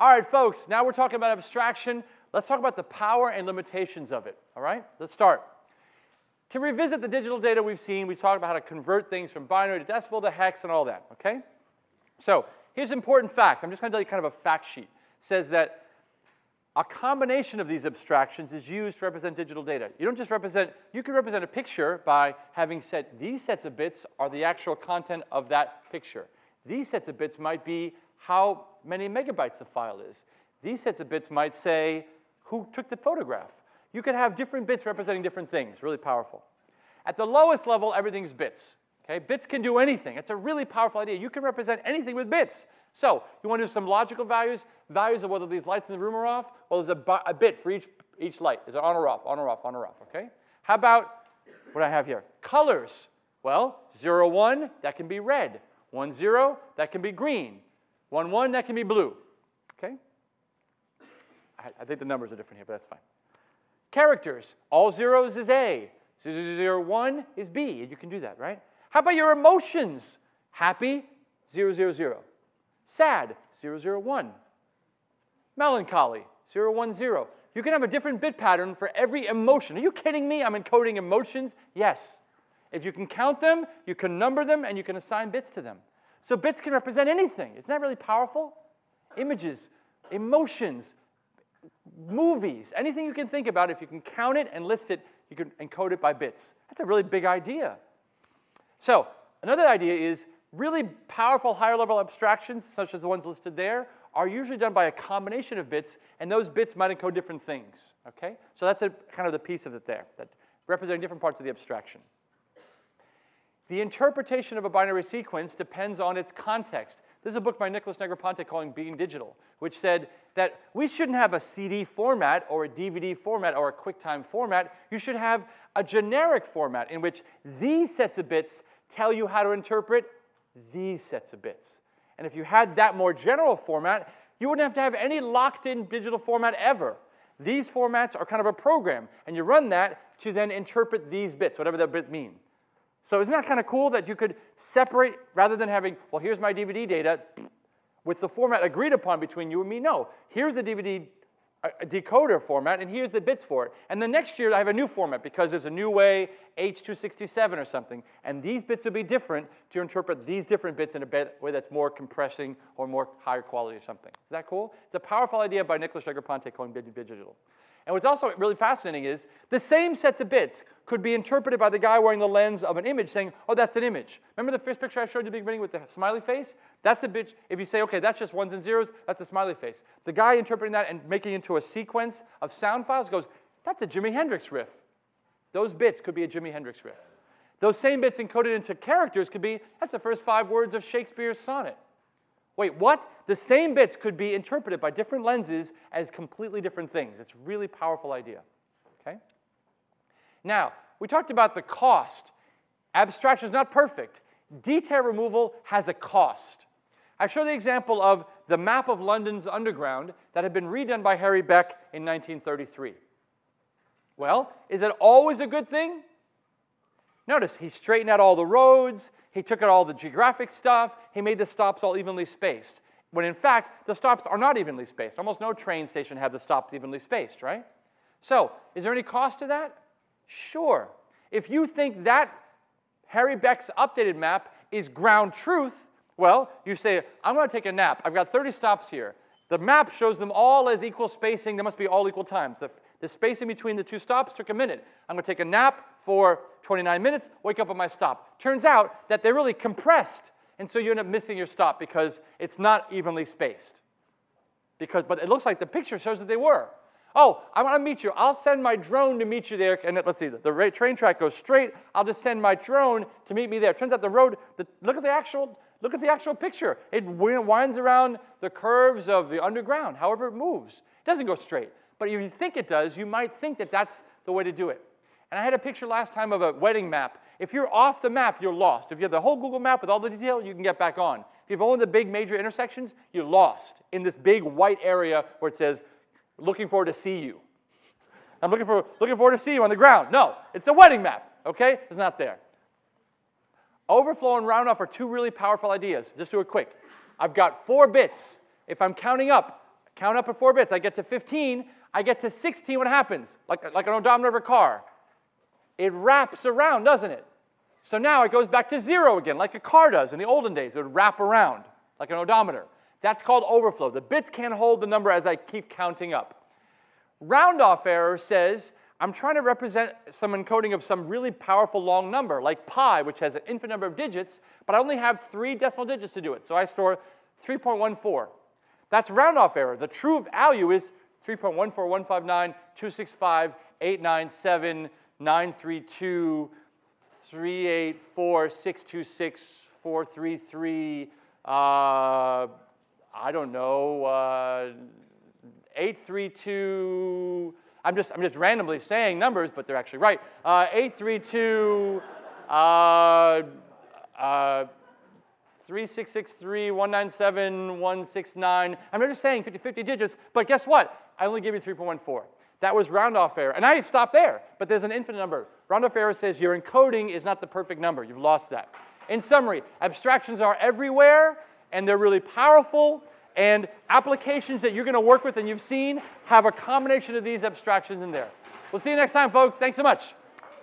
All right, folks, now we're talking about abstraction. Let's talk about the power and limitations of it, all right? Let's start. To revisit the digital data we've seen, we talked about how to convert things from binary to decimal to hex and all that, okay? So here's important facts. I'm just going to tell you kind of a fact sheet. It says that a combination of these abstractions is used to represent digital data. You don't just represent, you can represent a picture by having set these sets of bits are the actual content of that picture. These sets of bits might be how many megabytes the file is. These sets of bits might say who took the photograph. You could have different bits representing different things, really powerful. At the lowest level, everything's bits. Okay, bits can do anything. It's a really powerful idea. You can represent anything with bits. So you want to do some logical values, values of whether these lights in the room are off. Well, there's a, a bit for each, each light. Is it on or off, on or off, on or off, okay? How about what I have here? Colors. Well, 0, 1, that can be red. 1, 0, that can be green. 1, 1, that can be blue, okay? I, I think the numbers are different here, but that's fine. Characters, all zeros is A. 0, 1 is B, and you can do that, right? How about your emotions? Happy, 0, 0, 0. Sad, 001. Melancholy, 010. You can have a different bit pattern for every emotion. Are you kidding me? I'm encoding emotions? Yes. If you can count them, you can number them, and you can assign bits to them. So bits can represent anything. Isn't that really powerful? Images, emotions, movies, anything you can think about, if you can count it and list it, you can encode it by bits. That's a really big idea. So another idea is Really powerful higher level abstractions, such as the ones listed there, are usually done by a combination of bits, and those bits might encode different things, okay? So that's a, kind of the piece of it there, that representing different parts of the abstraction. The interpretation of a binary sequence depends on its context. There's a book by Nicholas Negroponte calling Being Digital, which said that we shouldn't have a CD format or a DVD format or a QuickTime format. You should have a generic format in which these sets of bits tell you how to interpret these sets of bits. And if you had that more general format, you wouldn't have to have any locked-in digital format ever. These formats are kind of a program, and you run that to then interpret these bits, whatever that bit mean. So isn't that kind of cool that you could separate, rather than having, well, here's my DVD data, with the format agreed upon between you and me, no. Here's the DVD a decoder format, and here's the bits for it. And the next year I have a new format because there's a new way, H267 or something, and these bits will be different to interpret these different bits in a way that's more compressing or more higher quality or something. Is that cool? It's a powerful idea by Nicholas Negroponte calling digital. And what's also really fascinating is the same sets of bits could be interpreted by the guy wearing the lens of an image saying, oh, that's an image. Remember the first picture I showed you at the beginning with the smiley face? That's a bit, if you say, okay, that's just ones and zeros, that's a smiley face. The guy interpreting that and making it into a sequence of sound files goes, that's a Jimi Hendrix riff. Those bits could be a Jimi Hendrix riff. Those same bits encoded into characters could be, that's the first five words of Shakespeare's sonnet. Wait, what? The same bits could be interpreted by different lenses as completely different things. It's a really powerful idea, okay? Now, we talked about the cost. Abstraction is not perfect. Detail removal has a cost. I show the example of the map of London's underground that had been redone by Harry Beck in 1933. Well, is it always a good thing? Notice he straightened out all the roads, he took out all the geographic stuff. He made the stops all evenly spaced. When in fact, the stops are not evenly spaced. Almost no train station have the stops evenly spaced, right? So, is there any cost to that? Sure. If you think that Harry Beck's updated map is ground truth, well, you say, I'm going to take a nap. I've got 30 stops here. The map shows them all as equal spacing. They must be all equal times. The, the spacing between the two stops took a minute. I'm going to take a nap for 29 minutes, wake up at my stop. Turns out that they're really compressed, and so you end up missing your stop because it's not evenly spaced. Because, but it looks like the picture shows that they were. Oh, I want to meet you. I'll send my drone to meet you there. And let's see, the, train track goes straight. I'll just send my drone to meet me there. Turns out the road, the, look at the actual, look at the actual picture. It winds around the curves of the underground, however it moves. It doesn't go straight. But if you think it does, you might think that that's the way to do it. And I had a picture last time of a wedding map. If you're off the map, you're lost. If you have the whole Google map with all the detail, you can get back on. If you have only the big major intersections, you're lost in this big white area where it says, looking forward to see you. I'm looking, for, looking forward to see you on the ground. No, it's a wedding map, okay? It's not there. Overflow and round off are two really powerful ideas. Just do it quick. I've got four bits. If I'm counting up, Count up at four bits. I get to 15. I get to 16. What happens? Like, like an odometer of a car. It wraps around, doesn't it? So now it goes back to zero again, like a car does in the olden days. It would wrap around like an odometer. That's called overflow. The bits can't hold the number as I keep counting up. Round off error says I'm trying to represent some encoding of some really powerful long number, like pi, which has an infinite number of digits, but I only have three decimal digits to do it. So I store 3.14. That's round off error. The true value is 3.14159, 433, uh, I don't know, uh, 832, I'm just, I'm just randomly saying numbers, but they're actually right. Uh, 832, uh, uh, 3663, 197, 169. I'm not just saying 50, 50 digits, but guess what? I only gave you 3.14. That was round off error. And I stopped there, but there's an infinite number. Round off error says your encoding is not the perfect number. You've lost that. In summary, abstractions are everywhere, and they're really powerful, and applications that you're going to work with and you've seen have a combination of these abstractions in there. We'll see you next time, folks. Thanks so much.